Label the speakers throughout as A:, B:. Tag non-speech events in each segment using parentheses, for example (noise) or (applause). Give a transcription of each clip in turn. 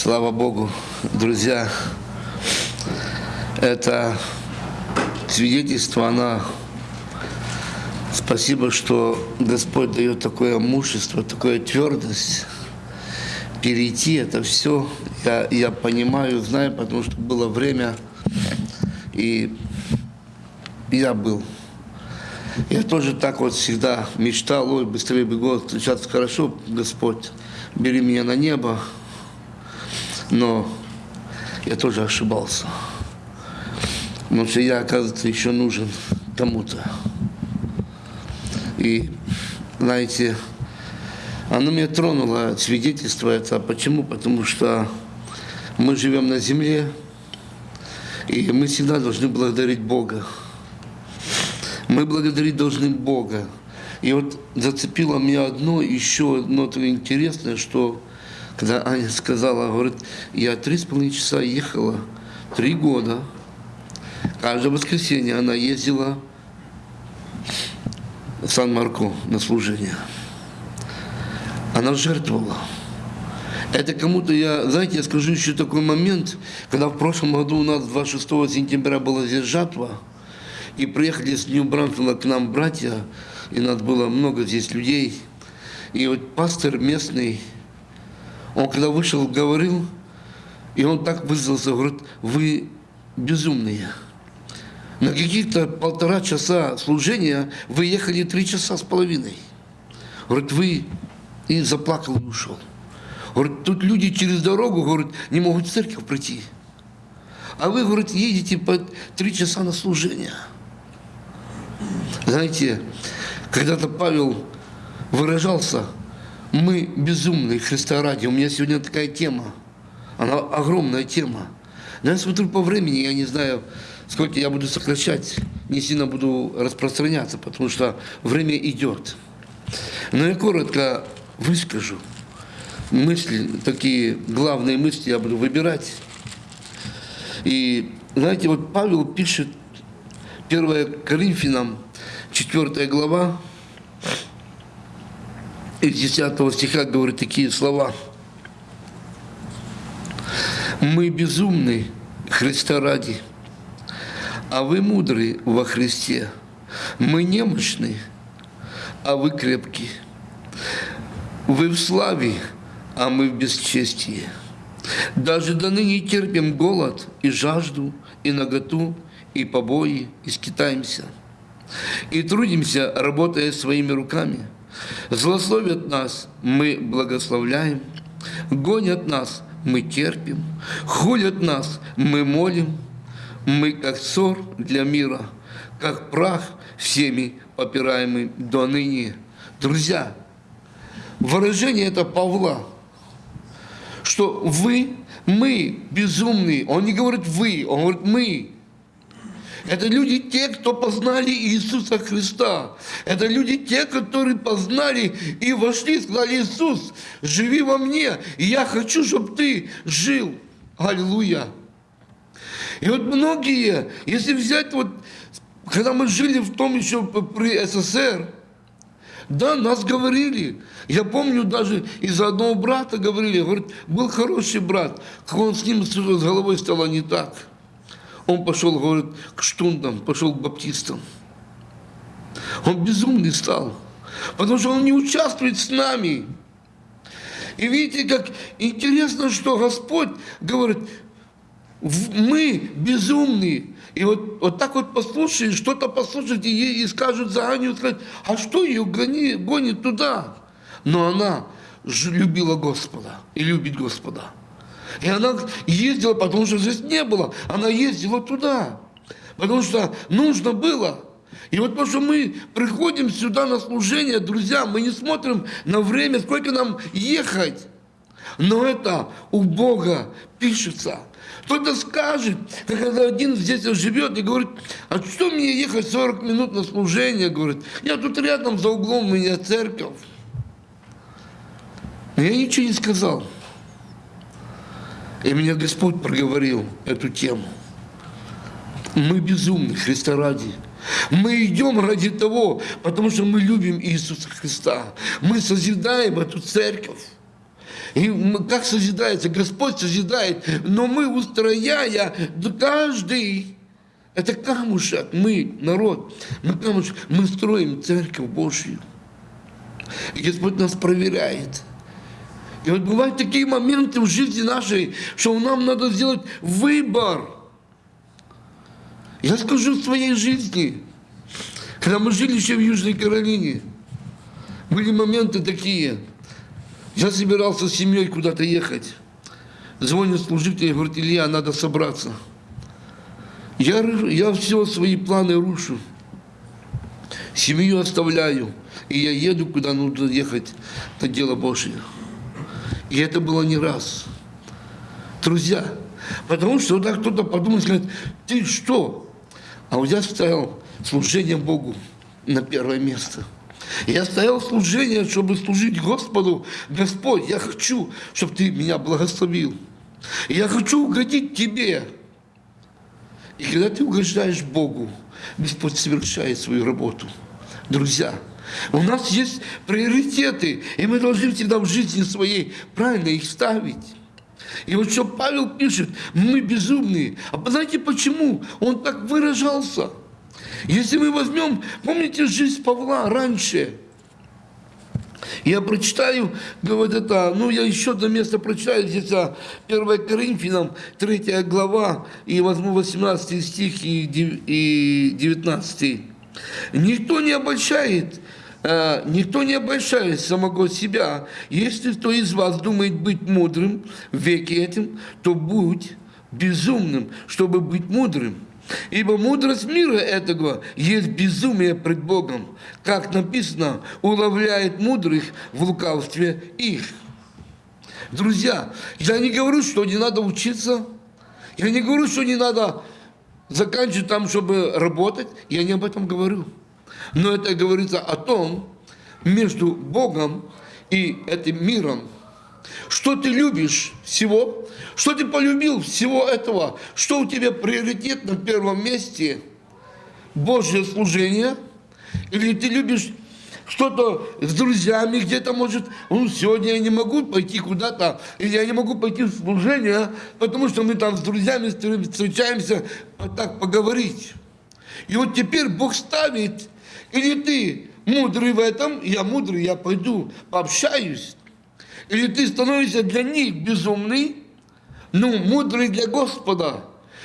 A: Слава Богу, друзья, это свидетельство, она спасибо, что Господь дает такое мужество, такую твердость перейти это все. Я, я понимаю, знаю, потому что было время, и я был. Я тоже так вот всегда мечтал, ой, быстрее бы встречаться хорошо, Господь, бери меня на небо. Но я тоже ошибался. Потому что я, оказывается, еще нужен кому-то. И, знаете, оно меня тронуло, свидетельство это. Почему? Потому что мы живем на земле, и мы всегда должны благодарить Бога. Мы благодарить должны Бога. И вот зацепило меня одно, еще одно интересное, что когда Аня сказала, говорит, я три с половиной часа ехала, три года, каждое воскресенье она ездила в Сан-Марко на служение. Она жертвовала. Это кому-то я, знаете, я скажу еще такой момент, когда в прошлом году у нас 26 сентября была здесь жатва, и приехали с Нью-Брантона к нам братья, и нас было много здесь людей. И вот пастор местный, он когда вышел, говорил, и он так вызвался, говорит, вы безумные. На каких-то полтора часа служения вы ехали три часа с половиной. Говорит, вы и заплакал и ушел. Говорит, тут люди через дорогу, говорит, не могут в церковь прийти. А вы, говорит, едете по три часа на служение. Знаете, когда-то Павел выражался – мы безумные Христа ради. У меня сегодня такая тема. Она огромная тема. Но я смотрю по времени, я не знаю, сколько я буду сокращать, не сильно буду распространяться, потому что время идет. Но я коротко выскажу мысли, такие главные мысли я буду выбирать. И знаете, вот Павел пишет 1 Коринфянам, 4 глава, из 10 стиха говорит такие слова. Мы безумны Христа ради, а вы мудры во Христе. Мы немощны, а вы крепкие. Вы в славе, а мы в бесчестии. Даже до ныне терпим голод и жажду, и наготу, и побои, и скитаемся. И трудимся, работая своими руками – Злословят нас, мы благословляем, гонят нас, мы терпим, хулят нас, мы молим, мы как ссор для мира, как прах всеми попираемый до ныне. Друзья, выражение это Павла, что вы, мы безумные. Он не говорит вы, он говорит мы. Это люди те, кто познали Иисуса Христа. Это люди те, которые познали и вошли сказали, Иисус, живи во мне, и я хочу, чтобы ты жил. Аллилуйя. И вот многие, если взять вот, когда мы жили в том еще при СССР, да, нас говорили. Я помню, даже из одного брата говорили, говорит, был хороший брат, как он с ним с головой стало не так. Он пошел, говорит, к штундам, пошел к баптистам. Он безумный стал, потому что он не участвует с нами. И видите, как интересно, что Господь говорит, мы безумные. И вот, вот так вот послушаешь, что-то послушайте и, и скажут за Аню, а что ее гони, гонит туда? Но она любила Господа и любит Господа. И она ездила, потому что здесь не было. Она ездила туда, потому что нужно было. И вот потому что мы приходим сюда на служение, друзья, мы не смотрим на время, сколько нам ехать. Но это у Бога пишется. Кто-то скажет, когда один здесь живет и говорит, а что мне ехать 40 минут на служение? Говорит, я тут рядом за углом у меня церковь. Но я ничего не сказал. И мне Господь проговорил эту тему. Мы безумны, Христа ради. Мы идем ради того, потому что мы любим Иисуса Христа. Мы созидаем эту церковь. И как созидается? Господь созидает. Но мы, устрояя, каждый, это камушек, мы, народ, мы камушек, мы строим церковь Божью. И Господь нас проверяет. И вот бывают такие моменты в жизни нашей, что нам надо сделать выбор. Я скажу в своей жизни, когда мы жили еще в Южной Каролине, были моменты такие. Я собирался с семьей куда-то ехать. Звонит служитель и говорит, Илья, надо собраться. Я, я все свои планы рушу. Семью оставляю. И я еду, куда нужно ехать на дело Божие. И это было не раз. Друзья, потому что тогда кто-то подумает, скажет, ты что? А вот я ставил служение Богу на первое место. Я стоял служение, чтобы служить Господу. Господь, я хочу, чтобы Ты меня благословил. Я хочу угодить Тебе. И когда ты угождаешь Богу, Господь совершает свою работу. Друзья, у нас есть приоритеты, и мы должны всегда в жизни своей правильно их ставить. И вот что Павел пишет, мы безумные. А знаете почему? Он так выражался. Если мы возьмем, помните жизнь Павла раньше, я прочитаю, вот это, ну я еще одно место прочитаю, здесь 1 а, Коринфянам, 3 глава, и возьму 18 стих и 19. Никто не обольщает, э, никто не обольщает самого себя. Если кто из вас думает быть мудрым в веке этим, то будь безумным, чтобы быть мудрым. Ибо мудрость мира этого есть безумие пред Богом, как написано, уловляет мудрых в лукавстве их. Друзья, я не говорю, что не надо учиться, я не говорю, что не надо заканчивать там, чтобы работать, я не об этом говорю. Но это говорится о том, между Богом и этим миром, что ты любишь всего, что ты полюбил всего этого, что у тебя приоритет на первом месте, Божье служение, или ты любишь что-то с друзьями где-то, может, ну, сегодня я не могу пойти куда-то, или я не могу пойти в служение, потому что мы там с друзьями встречаемся так поговорить. И вот теперь Бог ставит, или ты мудрый в этом, я мудрый, я пойду пообщаюсь, или ты становишься для них безумный, ну, мудрый для Господа.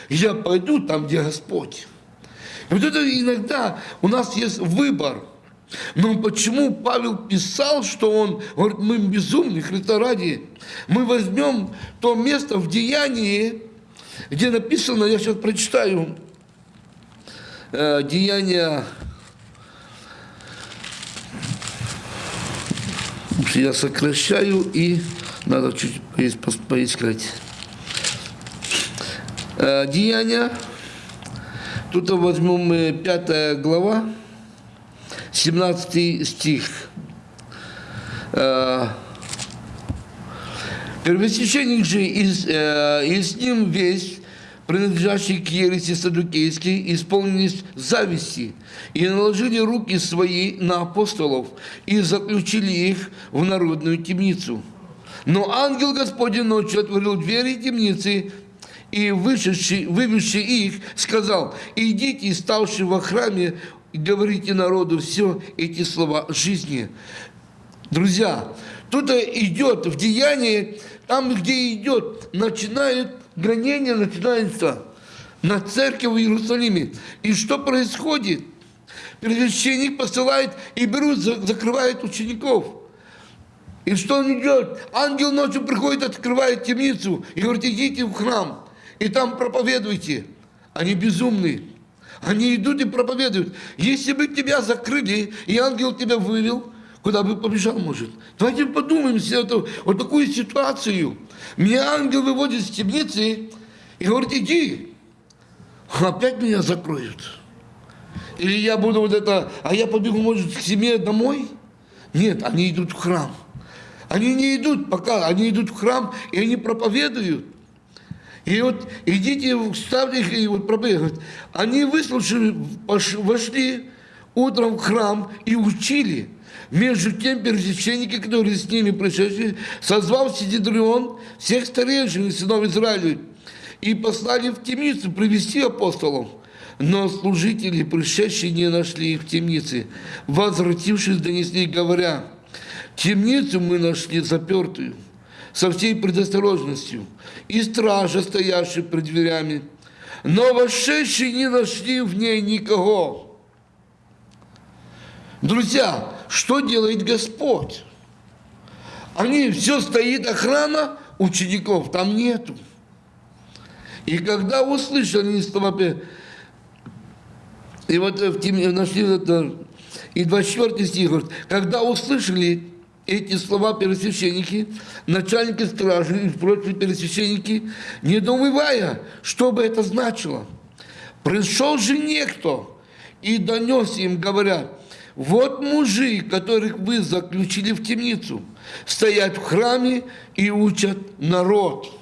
A: Я пойду там, где Господь. И вот это иногда у нас есть выбор. Но почему Павел писал, что он говорит, мы безумны, Христа ради. Мы возьмем то место в Деянии, где написано, я сейчас прочитаю, э, Деяния я сокращаю и надо чуть поискать. Э, Деяния, тут возьмем 5 глава, 17 стих. Э, Первосвященник же и, э, и с ним весь принадлежащие к ереси садукейской, исполнились зависти и наложили руки свои на апостолов и заключили их в народную темницу. Но ангел Господень ночью отворил двери темницы и вышедший, вывезший их, сказал, идите, ставшие во храме, и говорите народу все эти слова жизни. Друзья, тут идет в деянии, там, где идет, начинает гонение начинается на церковь в Иерусалиме. И что происходит? Первосвященник посылает и берут, закрывают учеников. И что он идет? Ангел ночью приходит, открывает темницу и говорит, идите в храм, и там проповедуйте. Они безумные. Они идут и проповедуют. Если бы тебя закрыли, и ангел тебя вывел, куда бы побежал, может. Давайте подумаем себе эту, вот такую ситуацию. Меня ангел выводит из темницы и говорит, иди. Опять меня закроют. Или я буду вот это, а я побегу, может, к семье домой? Нет, они идут в храм. Они не идут пока, они идут в храм, и они проповедуют. И вот идите, ставьте их и вот проповедуют. Они выслушали, вошли, утром в храм и учили. Между тем первосвященники, которые с ними пришедшие, созвал Сидидрион всех старейшин и сынов Израиля и послали в темницу привести апостолов. Но служители, пришедшие, не нашли их в темнице. Возвратившись, донесли, говоря, темницу мы нашли запертую, со всей предосторожностью, и стража, стоявшая пред дверями, но вошедшие не нашли в ней никого. Друзья, что делает Господь? Они, все стоит охрана, учеников там нету. И когда услышали слова, и вот в нашли это, и 24 стих говорит, когда услышали эти слова первосвященники, начальники стражи и прочие первосвященники, недоумевая, что бы это значило. Пришел же некто и донес им, говоря, вот мужи, которых вы заключили в темницу, стоят в храме и учат народ.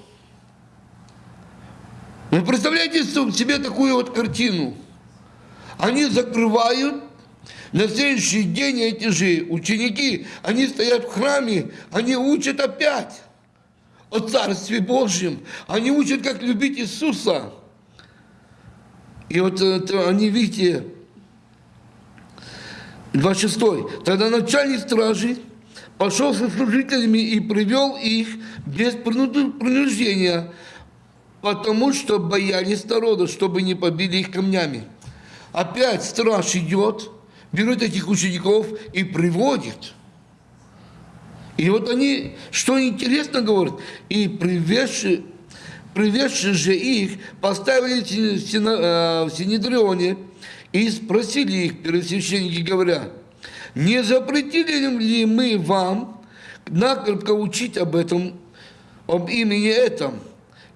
A: Вы представляете себе такую вот картину? Они закрывают, на следующий день эти же ученики, они стоят в храме, они учат опять о Царстве Божьем. Они учат, как любить Иисуса. И вот это, они, видите, 26. Тогда начальник стражи пошел со служителями и привел их без принуждения, потому что боялись народа, чтобы не побили их камнями. Опять страж идет, берет этих учеников и приводит. И вот они, что интересно говорят, и привезши, привезши же их, поставили в Синедрионе, и спросили их первосвященники, говоря, не запретили ли мы вам накрепко учить об этом, об имени этом?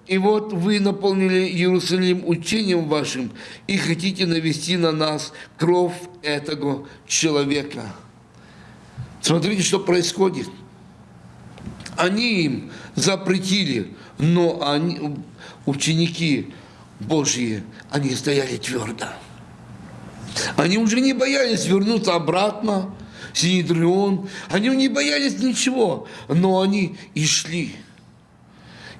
A: И вот вы наполнили Иерусалим учением вашим и хотите навести на нас кровь этого человека. Смотрите, что происходит. Они им запретили, но они, ученики Божьи, они стояли твердо. Они уже не боялись вернуться обратно, Синедрион. Они не боялись ничего, но они и шли.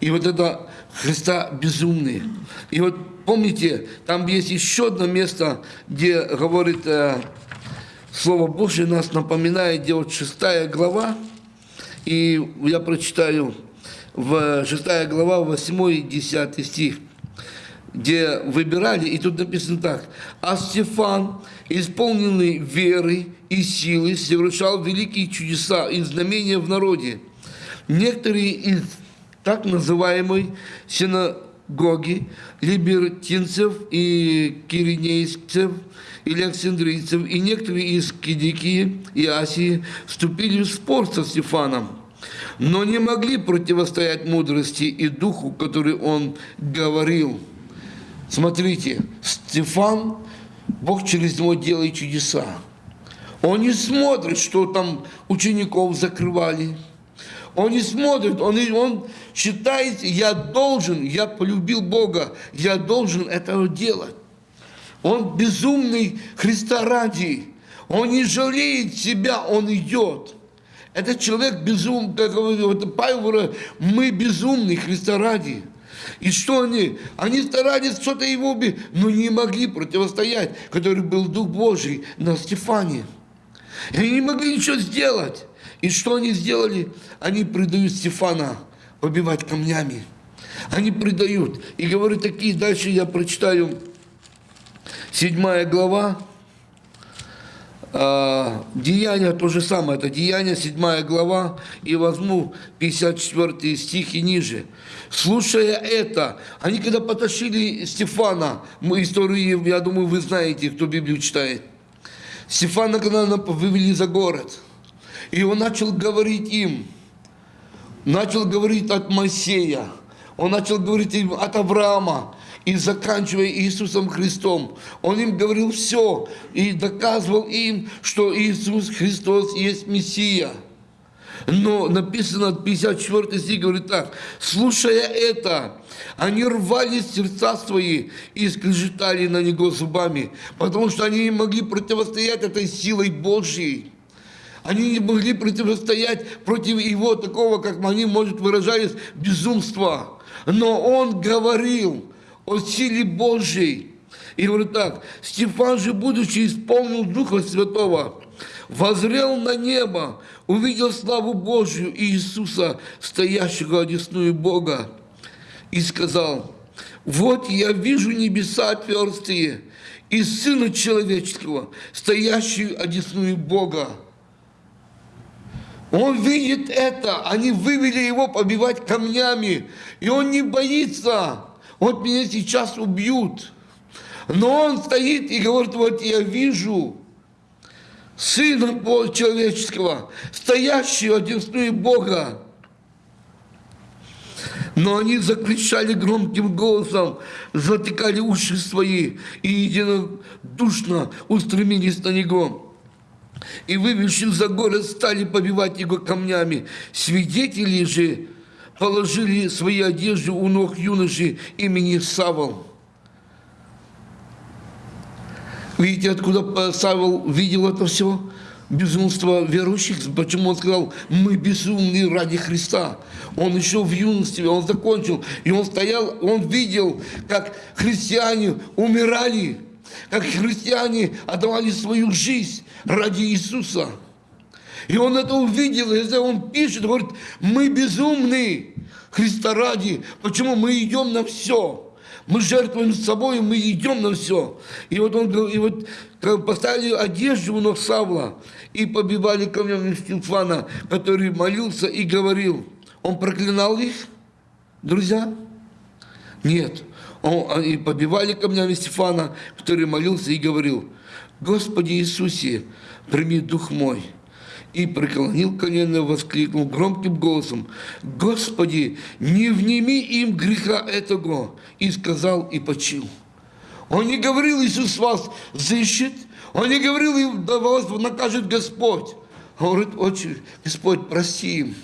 A: И вот это Христа безумные. И вот помните, там есть еще одно место, где говорит э, Слово Божье, нас напоминает, где вот шестая глава, и я прочитаю в шестая глава, 8 и 10 стих где выбирали, и тут написано так. А Стефан, исполненный веры и силы, совершал великие чудеса и знамения в народе. Некоторые из так называемой синагоги либертинцев и киринейцев или александрийцев, и некоторые из Кидикии и Асии вступили в спор со Стефаном, но не могли противостоять мудрости и духу, который он говорил – Смотрите, Стефан, Бог через него делает чудеса. Он не смотрит, что там учеников закрывали. Он не смотрит, он, он считает, я должен, я полюбил Бога, я должен это делать. Он безумный Христа ради. Он не жалеет себя, он идет. Этот человек безумный, как говорит Павел говорит, мы безумные Христа ради. И что они? Они старались что-то его убить, но не могли противостоять, который был Дух Божий на Стефане. И они не могли ничего сделать. И что они сделали? Они предают Стефана побивать камнями. Они предают. И говорят такие, дальше я прочитаю, седьмая глава, а, Деяния то же самое, это Деяния, 7 глава, и возьму 54 стих и ниже. Слушая это, они когда потащили Стефана, мы историю, я думаю, вы знаете, кто Библию читает. Стефана, когда вывели за город, и он начал говорить им, начал говорить от Моисея, он начал говорить им от Авраама, и заканчивая Иисусом Христом. Он им говорил все и доказывал им, что Иисус Христос есть Мессия. Но написано 54 стих, говорит так, слушая это, они рвали сердца свои и скрежетали на него зубами, потому что они не могли противостоять этой силой Божьей. Они не могли противостоять против его такого, как они, может, выражались, безумства. Но он говорил о силе Божьей. И говорит так, Стефан же, будучи исполнен Духа Святого, возрел на небо, увидел славу Божью и Иисуса, стоящего одесную Бога, и сказал, вот я вижу небеса отверстые, и Сына Человеческого, стоящего одесную Бога. Он видит это, они вывели его побивать камнями, и он не боится, вот меня сейчас убьют. Но он стоит и говорит, вот я вижу Сына человеческого, стоящего одесную Бога. Но они закричали громким голосом, затыкали уши свои и единодушно устремились на него. И, вывезши за город, стали побивать его камнями. Свидетели же положили свои одежды у ног юноши имени Савол. Видите, откуда Савол видел это все? Безумство верующих. Почему он сказал, мы безумны ради Христа. Он еще в юности, он закончил. И он стоял, он видел, как христиане умирали, как христиане отдавали свою жизнь ради Иисуса. И он это увидел, и он пишет, говорит, мы безумны Христа ради. Почему мы идем на все? Мы жертвуем собой, мы идем на все. И вот он и вот поставили одежду у ног Савла и побивали камнями Стефана, который молился и говорил. Он проклинал их, друзья? Нет. Он, и побивали камнями Стефана, который молился и говорил, «Господи Иисусе, прими дух мой» и преклонил колено, воскликнул громким голосом, «Господи, не вними им греха этого!» И сказал и почил. Он не говорил, Иисус вас взыщет, он не говорил, да вас накажет Господь. Он говорит, очень, Господь, прости им.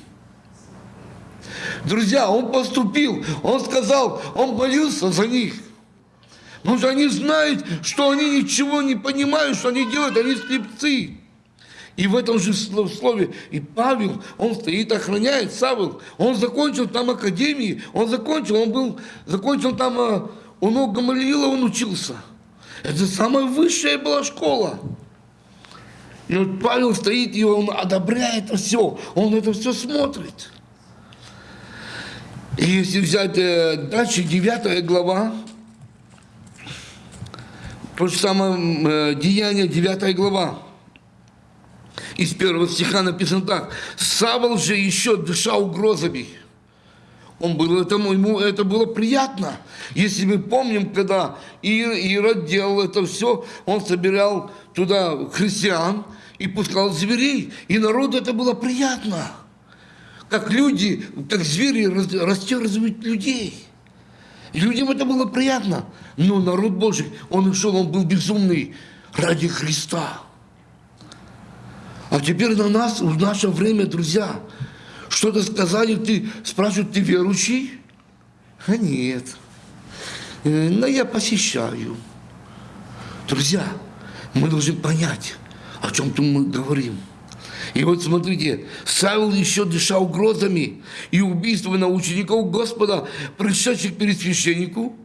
A: Друзья, он поступил, он сказал, он молился за них. Потому что они знают, что они ничего не понимают, что они делают, они слепцы. И в этом же слове, и Павел, он стоит, охраняет Савел. Он закончил там академии, он закончил, он был, закончил там, а, у Гамалиила он учился. Это самая высшая была школа. И вот Павел стоит, и он одобряет все, он это все смотрит. И если взять э, дальше, 9 глава, то же самое э, Деяние, 9 глава, из первого стиха написано так. Савол же еще дышал угрозами. Он был этому, ему это было приятно. Если мы помним, когда Ирод делал это все, он собирал туда христиан и пускал зверей. И народу это было приятно. Как люди, как звери растерзывают людей. И людям это было приятно. Но народ Божий, он шел, он был безумный ради Христа. А теперь на нас, в наше время, друзья, что-то сказали, ты спрашивают, ты верующий? А нет. Э, но я посещаю. Друзья, мы должны понять, о чем мы говорим. И вот смотрите, Савел еще дышал угрозами и убийствами на учеников Господа, пришедших перед священнику,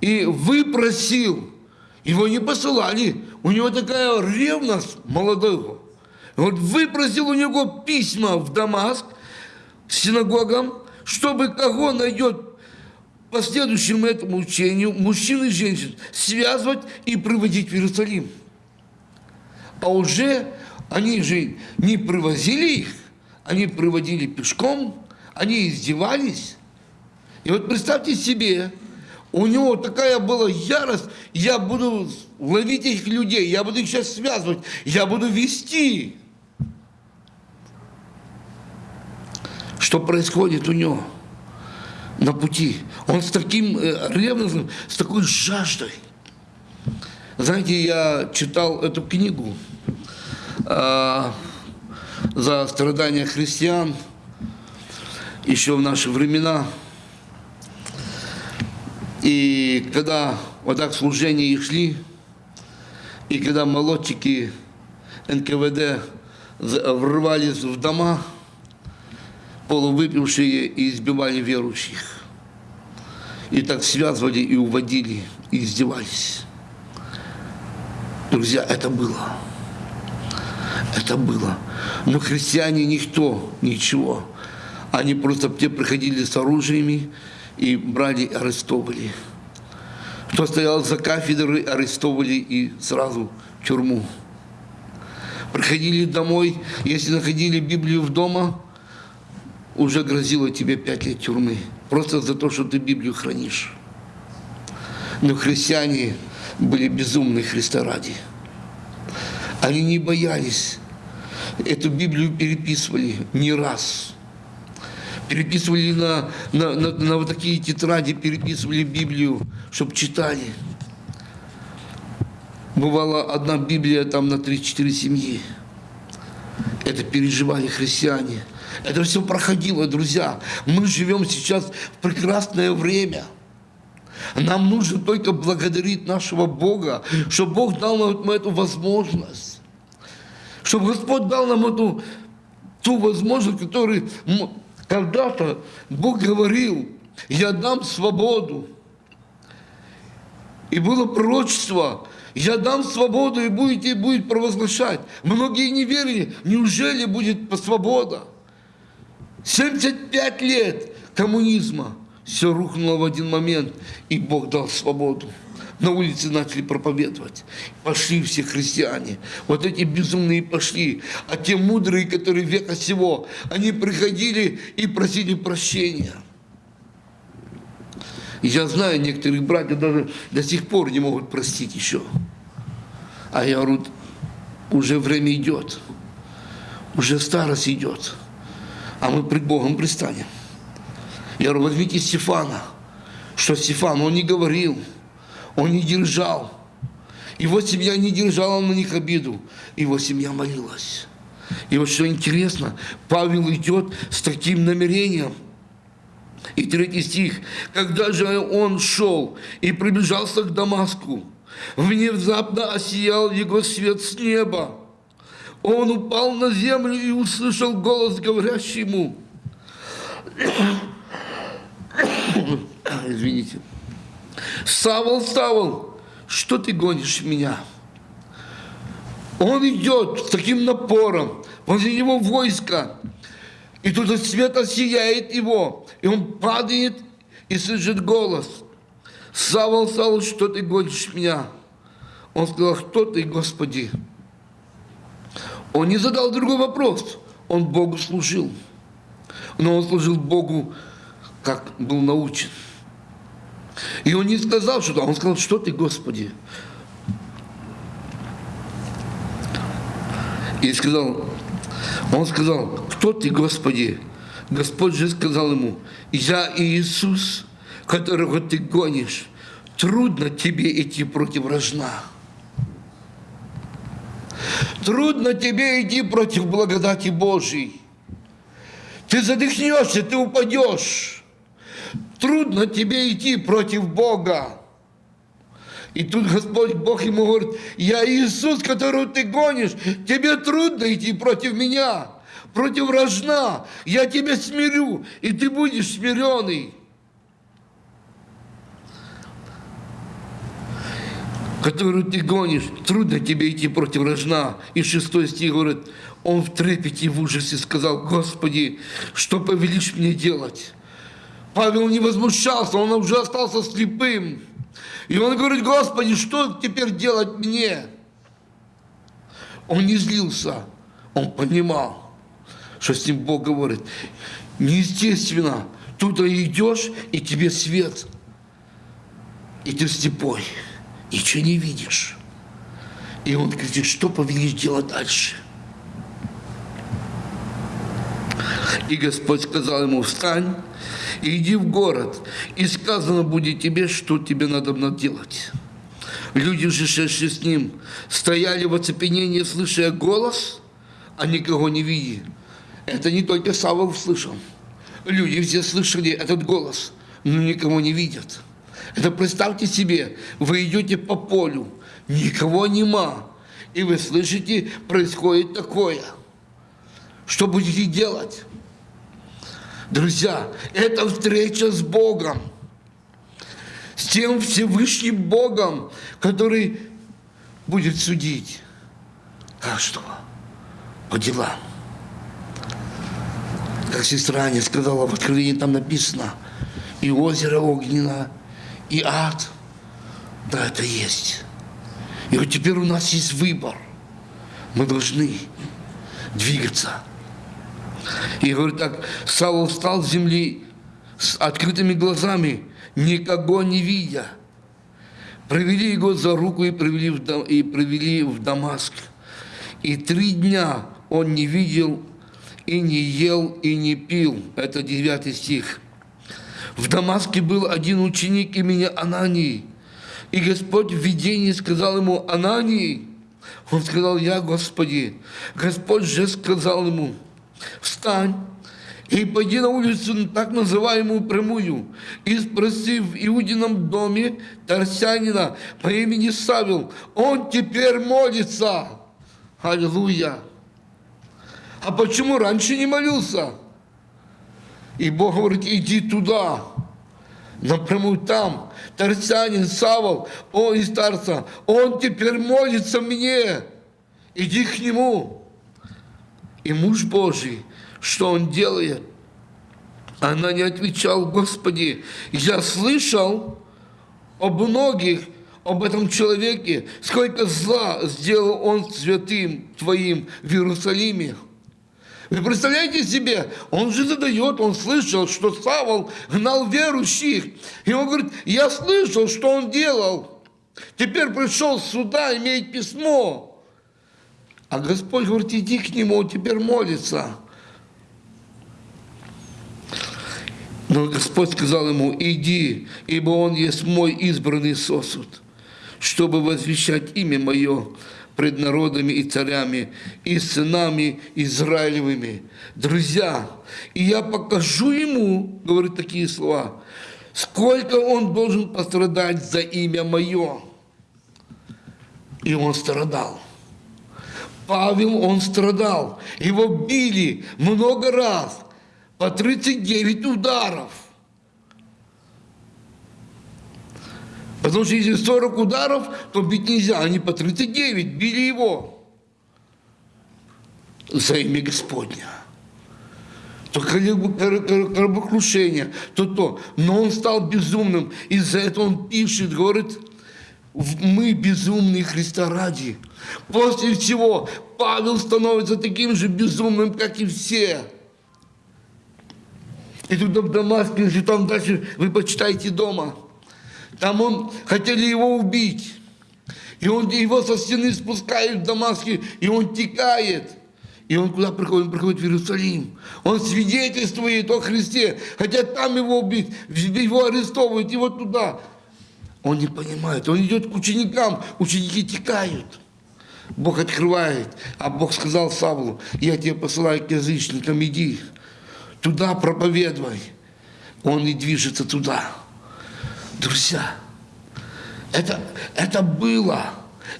A: и выпросил, его не посылали, у него такая ревность молодого. Вот выпросил у него письма в Дамаск, синагогам, чтобы кого найдет по следующему этому учению мужчин и женщин связывать и приводить в Иерусалим. А уже они же не привозили их, они приводили пешком, они издевались. И вот представьте себе, у него такая была ярость, я буду ловить этих людей, я буду их сейчас связывать, я буду вести. что происходит у него на пути. Он с таким э, ревностным, с такой жаждой. Знаете, я читал эту книгу. А, за страдания христиан еще в наши времена. И когда вот так служения их шли, и когда молодчики НКВД врывались в дома, полувыпившие и избивали верующих. И так связывали и уводили, и издевались. Друзья, это было. Это было. Но христиане никто, ничего. Они просто те приходили с оружиями и брали, арестовывали. Кто стоял за кафедрой, арестовывали и сразу в тюрьму. Приходили домой, если находили Библию в дома, уже грозило тебе пять лет тюрьмы. Просто за то, что ты Библию хранишь. Но христиане были безумны Христа ради. Они не боялись. Эту Библию переписывали не раз. Переписывали на, на, на, на вот такие тетради, переписывали Библию, чтобы читали. Бывала одна Библия там на 3-4 семьи. Это переживали христиане. Это все проходило, друзья. Мы живем сейчас в прекрасное время – нам нужно только благодарить нашего Бога, что Бог дал нам эту возможность. Чтобы Господь дал нам эту ту возможность, которую когда-то Бог говорил, я дам свободу. И было пророчество, я дам свободу, и будете будет провозглашать. Многие не верили, неужели будет свобода? 75 лет коммунизма – все рухнуло в один момент, и Бог дал свободу. На улице начали проповедовать. Пошли все христиане. Вот эти безумные пошли. А те мудрые, которые века сего, они приходили и просили прощения. Я знаю, некоторых братьев даже до сих пор не могут простить еще. А я говорю, уже время идет. Уже старость идет. А мы пред Богом пристанем. Я говорю, возьмите Стефана. Что Стефан, он не говорил, он не держал. Его семья не держала на них обиду. Его семья молилась. И вот что интересно, Павел идет с таким намерением. И третий стих. Когда же он шел и приближался к Дамаску, внезапно осиял его свет с неба. Он упал на землю и услышал голос, говорящий ему, (coughs) извините, Савол, Савол, что ты гонишь меня? Он идет с таким напором, возле него войско, и тут свет осияет его, и он падает и слышит голос. Савол, Савол, что ты гонишь меня? Он сказал, кто ты, Господи? Он не задал другой вопрос, он Богу служил. Но он служил Богу как был научен. И он не сказал что-то, он сказал, что ты, Господи? И сказал, он сказал, кто ты, Господи? Господь же сказал ему, я Иисус, которого ты гонишь. Трудно тебе идти против рожна. Трудно тебе идти против благодати Божьей. Ты задохнешься, ты упадешь. Трудно тебе идти против Бога. И тут Господь Бог ему говорит, я Иисус, которого ты гонишь, тебе трудно идти против меня, против рожна. Я тебя смирю, и ты будешь смиренный. которую ты гонишь, трудно тебе идти против рожна. И шестой стих говорит, он в трепете и в ужасе сказал, Господи, что повелишь мне делать? Павел не возмущался, он уже остался слепым. И он говорит, Господи, что теперь делать мне? Он не злился, он понимал, что с ним Бог говорит. Неестественно, туда идешь, и тебе свет, и ты слепой, ничего не видишь. И он говорит, что повелишь делать дальше? И Господь сказал ему, встань, иди в город, и сказано будет тебе, что тебе надо делать. Люди же, шедшие с ним, стояли в оцепенении, слыша голос, а никого не видит. Это не только Савол слышал. Люди все слышали этот голос, но никого не видят. Это представьте себе, вы идете по полю, никого нема, и вы слышите, происходит такое. Что будете делать? Друзья, это встреча с Богом, с тем Всевышним Богом, который будет судить каждого по делам. Как сестра не сказала, в Откровении там написано, и озеро огненно, и ад. Да, это есть. И вот теперь у нас есть выбор. Мы должны двигаться. И говорит так, Савол встал с земли с открытыми глазами, никого не видя. Провели его за руку и привели в, Дам, и привели в Дамаск. И три дня он не видел, и не ел, и не пил. Это девятый стих. В Дамаске был один ученик имени Анании. И Господь в видении сказал ему, Анании, он сказал, я, Господи. Господь же сказал ему, встань и пойди на улицу, так называемую прямую, и спроси в Иудином доме Тарсянина по имени Савел, он теперь молится. Аллилуйя. А почему раньше не молился? И Бог говорит, иди туда, напрямую там. Тарсянин, Савол, он из Тарса, он теперь молится мне. Иди к нему. И муж Божий, что он делает? Она не отвечала, Господи, я слышал об многих, об этом человеке, сколько зла сделал он святым Твоим в Иерусалиме. Вы представляете себе, он же задает, он слышал, что Савол гнал верующих. И он говорит, я слышал, что он делал. Теперь пришел сюда, имеет письмо. А Господь говорит, иди к нему, теперь молится. Но Господь сказал ему, иди, ибо он есть мой избранный сосуд, чтобы возвещать имя мое пред народами и царями, и сынами Израилевыми. Друзья, и я покажу ему, говорит такие слова, сколько он должен пострадать за имя мое. И он страдал. Павел, он страдал. Его били много раз, по 39 ударов. Потому что если 40 ударов, то бить нельзя. Они по 39 били его за имя Господня. То корабокрушение, то то. Но он стал безумным. Из-за этого он пишет, говорит, мы безумные Христа ради. После всего Павел становится таким же безумным, как и все. И тут в Дамаске, если там дальше вы почитаете дома – там он, хотели его убить. И он его со стены спускают в Дамаске, и он текает. И он куда приходит? Он приходит в Иерусалим. Он свидетельствует о Христе. Хотя там его убить, его арестовывают, его туда. Он не понимает. Он идет к ученикам, ученики текают. Бог открывает. А Бог сказал Савлу, я тебя посылаю к язычникам, иди. Туда проповедуй. Он и движется туда. Друзья, это, это было.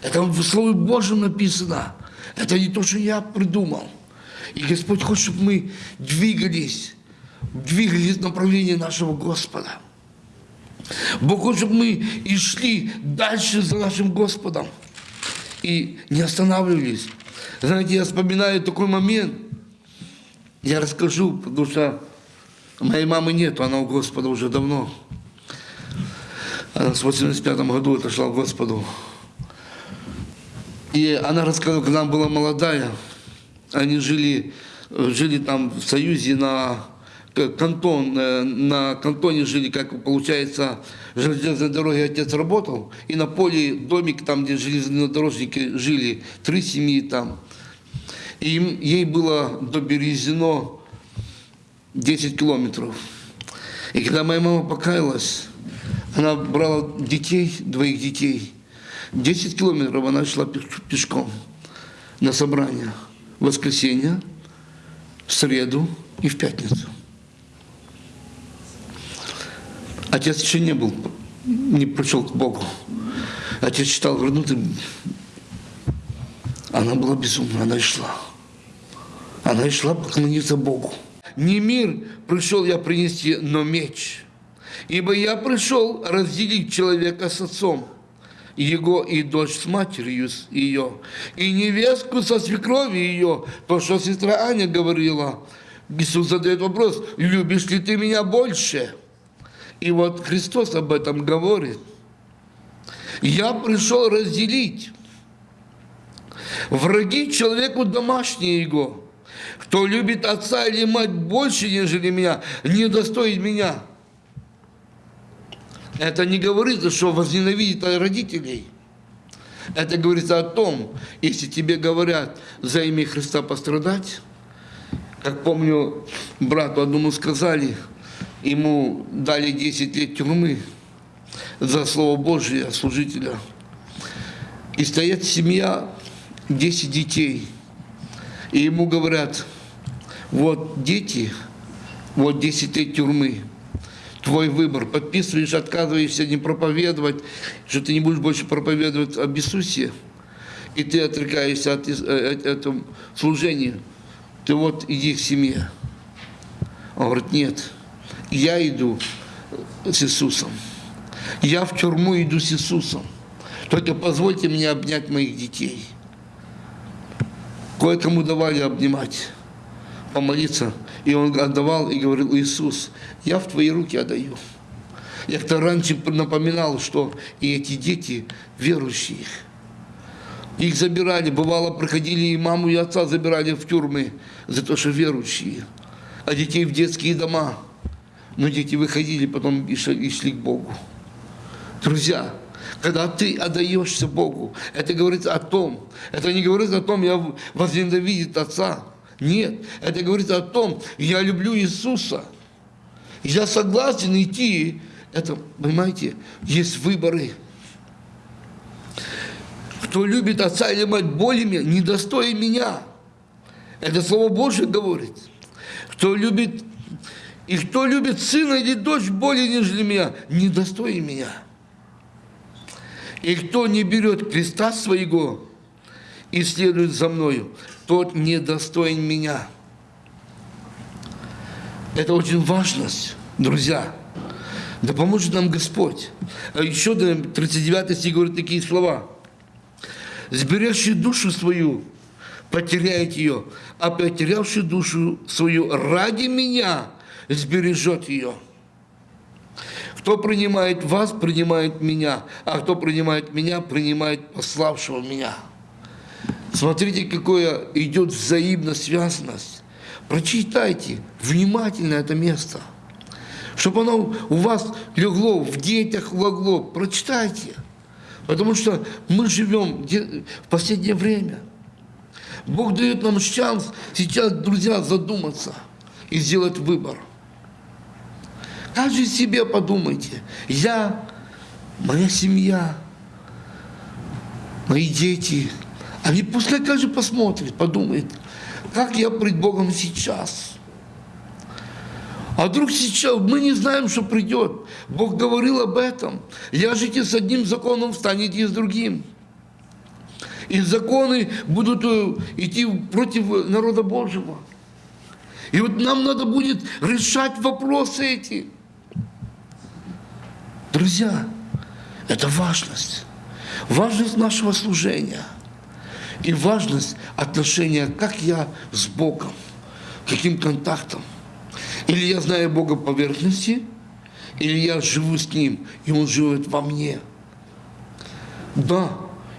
A: Это в Слове Божьем написано. Это не то, что я придумал. И Господь хочет, чтобы мы двигались, двигались в направлении нашего Господа. Бог хочет, чтобы мы и шли дальше за нашим Господом. И не останавливались. Знаете, я вспоминаю такой момент. Я расскажу, потому что моей мамы нет, она у Господа уже давно. Она в 85 году отошла к Господу. И она рассказывала, когда она была молодая, они жили, жили там в Союзе на кантон, э, на кантоне жили, как получается, железной дороге отец работал, и на поле домик, там, где железнодорожники жили, три семьи там. И ей было до Березино 10 километров. И когда моя мама покаялась, она брала детей, двоих детей. 10 километров она шла пешком на собрание. в воскресенье, в среду и в пятницу. Отец еще не был, не пришел к Богу. Отец читал, ну ты... Она была безумна, она и шла. Она и шла поклониться Богу. Не мир пришел я принести, но меч. Ибо я пришел разделить человека с отцом, его и дочь с матерью ее, и невестку со свекровью ее, то, что сестра Аня говорила. Иисус задает вопрос, любишь ли ты меня больше? И вот Христос об этом говорит. Я пришел разделить. Враги человеку домашние его. Кто любит отца или мать больше, нежели меня, не достоит меня. Это не говорится, что возненавидит родителей. Это говорится о том, если тебе говорят за имя Христа пострадать, как помню, брату одному сказали – ему дали 10 лет тюрьмы за Слово Божие служителя. И стоит семья, 10 детей. И ему говорят, вот дети, вот 10 лет тюрьмы, твой выбор. Подписываешь, отказываешься не проповедовать, что ты не будешь больше проповедовать об Иисусе, и ты отрекаешься от, от э, этого служения. Ты вот иди к семье. Он говорит, нет, я иду с Иисусом. Я в тюрьму иду с Иисусом. Только позвольте мне обнять моих детей. Кое-кому давали обнимать, помолиться. И он отдавал и говорил, Иисус, я в твои руки отдаю. Я как-то раньше напоминал, что и эти дети верующие. Их забирали, бывало, проходили и маму, и отца забирали в тюрьмы за то, что верующие. А детей в детские дома – но дети выходили потом и шли, к Богу. Друзья, когда ты отдаешься Богу, это говорит о том, это не говорит о том, я возненавидит Отца. Нет, это говорит о том, я люблю Иисуса. Я согласен идти. Это, понимаете, есть выборы. Кто любит отца или мать более меня, недостоин меня. Это Слово Божье говорит. Кто любит и кто любит сына или дочь более, нежели меня, недостоин меня. И кто не берет креста своего и следует за мною, тот недостоин меня. Это очень важность, друзья. Да поможет нам Господь. А еще 39 стих говорит такие слова. «Сбережьте душу свою, потеряет ее, а потерявший душу свою ради меня – сбережет ее. Кто принимает вас, принимает меня, а кто принимает меня, принимает пославшего меня. Смотрите, какое идет взаимная связанность. Прочитайте внимательно это место. Чтобы оно у вас легло, в детях легло. Прочитайте. Потому что мы живем в последнее время. Бог дает нам шанс сейчас, друзья, задуматься и сделать выбор. Каждый себе подумайте. Я, моя семья, мои дети. Они пускай каждый посмотрит, подумает, как я пред Богом сейчас. А вдруг сейчас мы не знаем, что придет. Бог говорил об этом. Ляжете с одним законом, встанете с другим. И законы будут э, идти против народа Божьего. И вот нам надо будет решать вопросы эти. Друзья, это важность. Важность нашего служения. И важность отношения, как я с Богом, каким контактом. Или я знаю Бога поверхности, или я живу с Ним, и Он живет во мне. Да,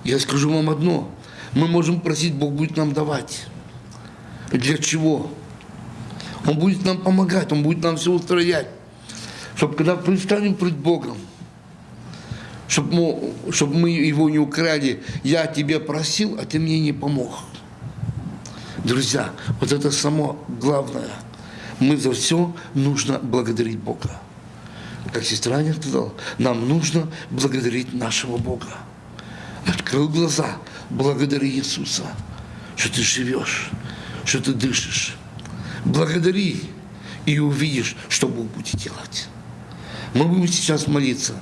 A: я скажу вам одно. Мы можем просить, Бог будет нам давать. Для чего? Он будет нам помогать, Он будет нам все устроять чтобы когда предстанем пред Богом, чтобы мы, чтобы мы его не украли, я тебе просил, а ты мне не помог. Друзья, вот это само главное. Мы за все нужно благодарить Бога. Как сестра не сказала, нам нужно благодарить нашего Бога. Открыл глаза, благодари Иисуса, что ты живешь, что ты дышишь. Благодари и увидишь, что Бог будет делать. Мы будем сейчас молиться.